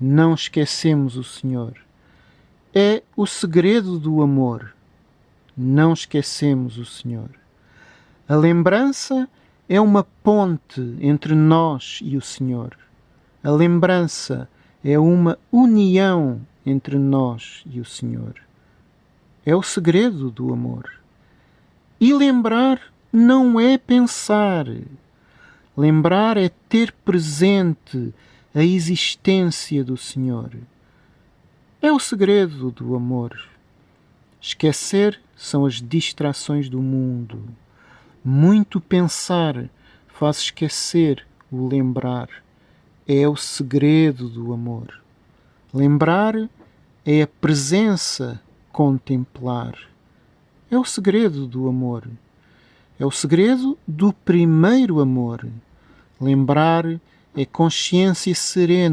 não esquecemos o Senhor. É o segredo do amor. Não esquecemos o Senhor. A lembrança é uma ponte entre nós e o Senhor. A lembrança é uma união entre nós e o Senhor. É o segredo do amor. E lembrar não é pensar. Lembrar é ter presente a existência do Senhor. É o segredo do amor. Esquecer são as distrações do mundo. Muito pensar faz esquecer o lembrar. É o segredo do amor. Lembrar é a presença contemplar. É o segredo do amor. É o segredo do primeiro amor. Lembrar é consciência serena